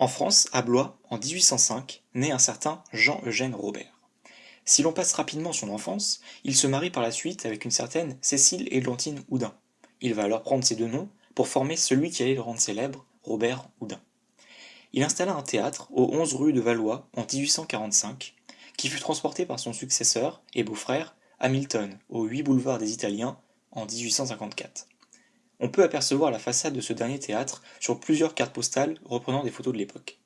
En France, à Blois, en 1805, naît un certain Jean-Eugène Robert. Si l'on passe rapidement son enfance, il se marie par la suite avec une certaine Cécile Églantine Houdin. Il va alors prendre ces deux noms pour former celui qui allait le rendre célèbre, Robert Houdin. Il installa un théâtre au 11 rue de Valois en 1845, qui fut transporté par son successeur et beau-frère, Hamilton, au 8 boulevard des Italiens en 1854. On peut apercevoir la façade de ce dernier théâtre sur plusieurs cartes postales reprenant des photos de l'époque.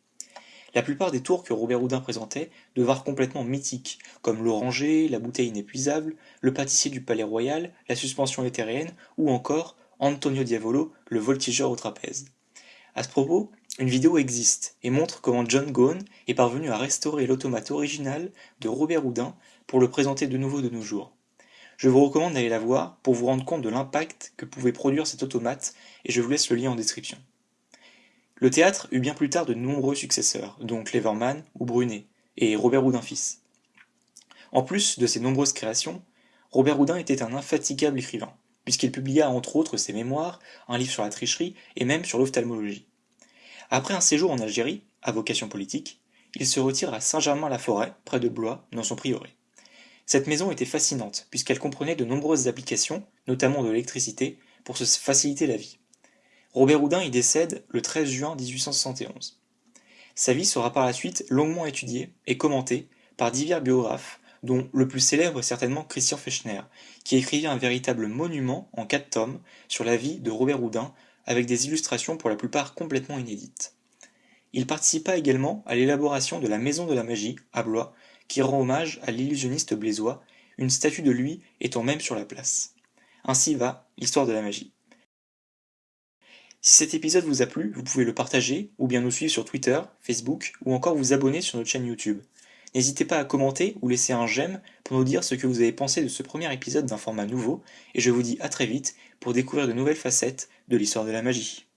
La plupart des tours que Robert Houdin présentait devinrent complètement mythiques, comme l'oranger, la bouteille inépuisable, le pâtissier du palais royal, la suspension éthérienne, ou encore Antonio Diavolo, le voltigeur au trapèze. À ce propos, une vidéo existe et montre comment John Gone est parvenu à restaurer l'automate original de Robert Houdin pour le présenter de nouveau de nos jours. Je vous recommande d'aller la voir pour vous rendre compte de l'impact que pouvait produire cet automate et je vous laisse le lien en description. Le théâtre eut bien plus tard de nombreux successeurs, dont Cleverman ou Brunet, et Robert Houdin fils. En plus de ses nombreuses créations, Robert Houdin était un infatigable écrivain, puisqu'il publia entre autres ses mémoires, un livre sur la tricherie et même sur l'ophtalmologie. Après un séjour en Algérie, à vocation politique, il se retire à Saint-Germain-la-Forêt, près de Blois, dans son prieuré. Cette maison était fascinante, puisqu'elle comprenait de nombreuses applications, notamment de l'électricité, pour se faciliter la vie. Robert Houdin y décède le 13 juin 1871. Sa vie sera par la suite longuement étudiée et commentée par divers biographes, dont le plus célèbre est certainement Christian Fechner, qui écrivit un véritable monument en quatre tomes sur la vie de Robert Houdin, avec des illustrations pour la plupart complètement inédites. Il participa également à l'élaboration de la Maison de la Magie, à Blois, qui rend hommage à l'illusionniste blésois, une statue de lui étant même sur la place. Ainsi va l'histoire de la magie. Si cet épisode vous a plu, vous pouvez le partager, ou bien nous suivre sur Twitter, Facebook, ou encore vous abonner sur notre chaîne YouTube. N'hésitez pas à commenter ou laisser un j'aime pour nous dire ce que vous avez pensé de ce premier épisode d'un format nouveau, et je vous dis à très vite pour découvrir de nouvelles facettes de l'histoire de la magie.